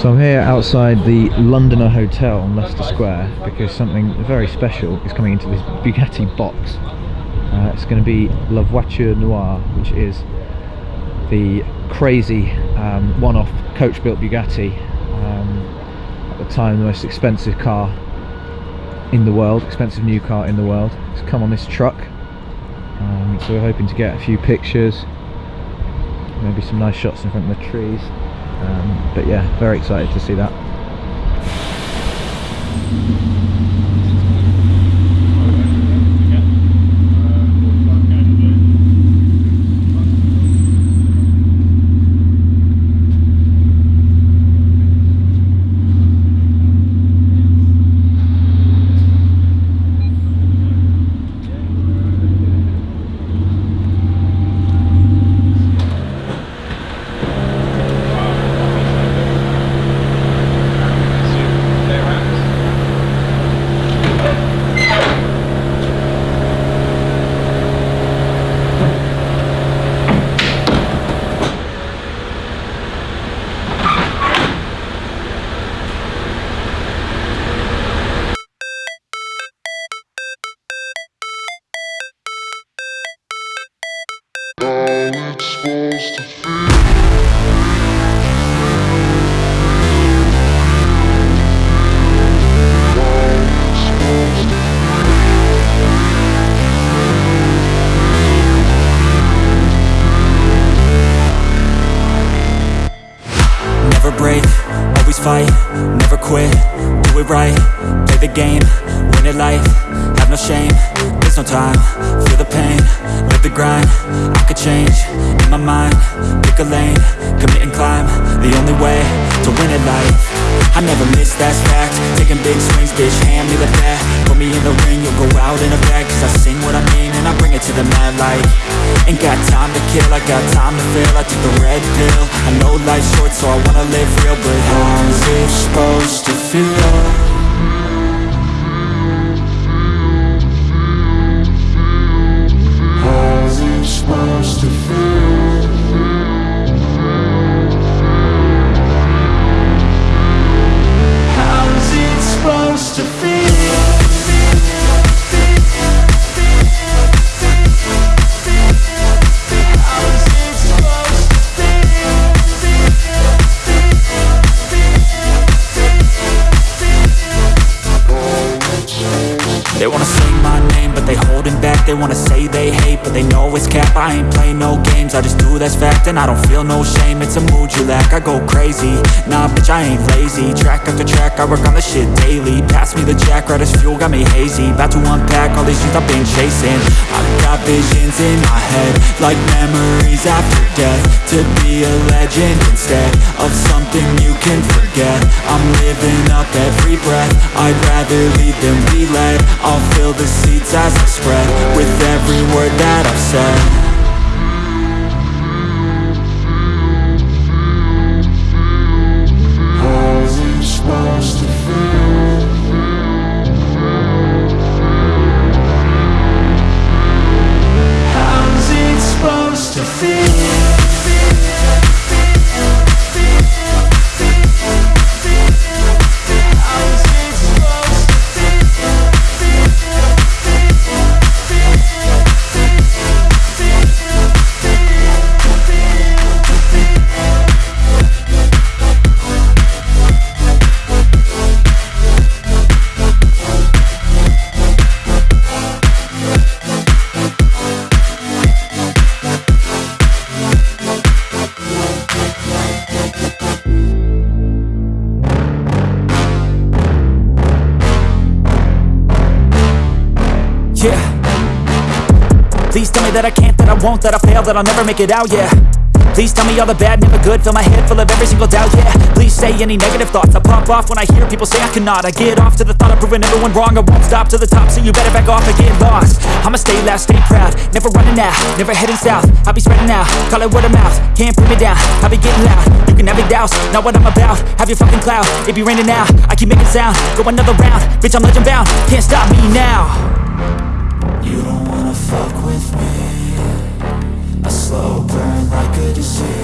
So I'm here outside the Londoner Hotel on Leicester Square because something very special is coming into this Bugatti box. Uh, it's going to be La Voiture Noire, which is the crazy um, one-off coach-built Bugatti. Um, at the time, the most expensive car in the world, expensive new car in the world. It's come on this truck. Um, so we're hoping to get a few pictures, maybe some nice shots in front of the trees. Um, but yeah, very excited to see that. Never break, always fight, never quit, do it right, play the game, win it life, have no shame, there's no time, I could change, in my mind, pick a lane, commit and climb, the only way to win it life, I never miss, that's fact, taking big swings, bitch, hand me the bat, put me in the ring, you'll go out in a bag, cause I sing what I mean, and I bring it to the mad light, ain't got time to kill, I got time to feel, I took the red pill, I know life's short, so I wanna live real, but how's it supposed to feel? But they know it's cap I ain't play no games, I just do that's fact And I don't feel no shame, it's a mood you lack I go crazy, nah bitch I ain't lazy. Track after track, I work on the shit daily. Pass me the jack, right as fuel, got me hazy. About to unpack all these things I've been chasing. I've got visions in my head Like memories after death. To be a legend instead Of something you can forget. I'm living up every breath. I'd rather lead than be led I'll fill the seats as I spread With every word that I've said supposed that I can't, that I won't, that I fail, that I'll never make it out, yeah. Please tell me all the bad, never good, fill my head full of every single doubt, yeah. Please say any negative thoughts, I pop off when I hear people say I cannot. I get off to the thought of proving everyone wrong, I won't stop to the top, so you better back off and get lost. I'ma stay loud, stay proud, never running out, never heading south. I'll be spreading out, call it word of mouth, can't put me down, I'll be getting loud. You can have your doubts, not what I'm about, have your fucking cloud. It be raining now, I keep making sound, go another round, bitch I'm legend bound, can't stop me now. You don't wanna fuck with me. A slow burn like a disease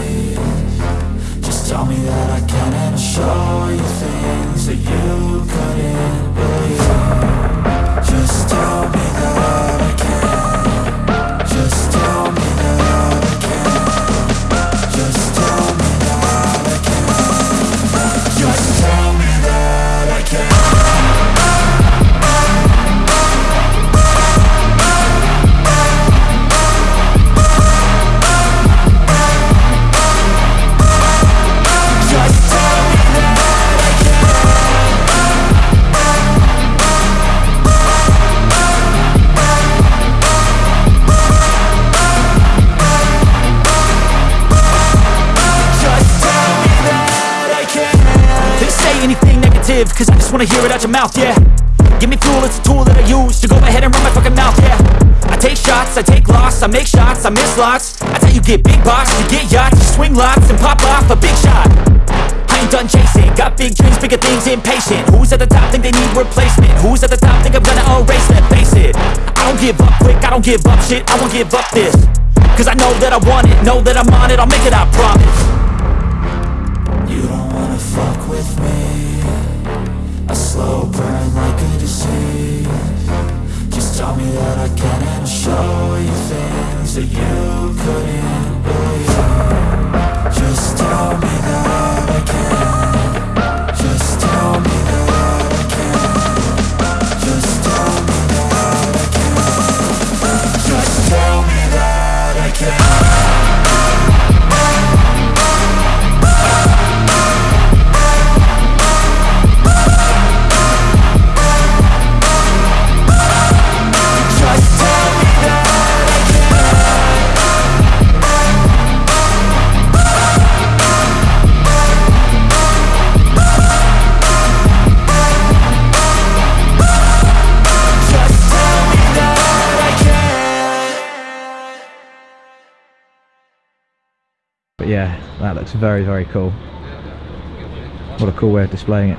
live, cause I just wanna hear it out your mouth, yeah. Give me fuel, it's a tool that I use to go ahead and run my fucking mouth, yeah. I take shots, I take loss, I make shots, I miss lots. That's how you get big boss, you get yachts, you swing lots and pop off a big shot. I ain't done chasing, got big dreams, bigger things, impatient. Who's at the top think they need replacement? Who's at the top think I'm gonna erase them? Face it, I don't give up quick, I don't give up shit, I won't give up this. Cause I know that I want it, know that I'm on it, I'll make it, I promise. You don't wanna fuck with me disease Just tell me that I can and I'll show you things that you couldn't But yeah, that looks very, very cool. What a cool way of displaying it.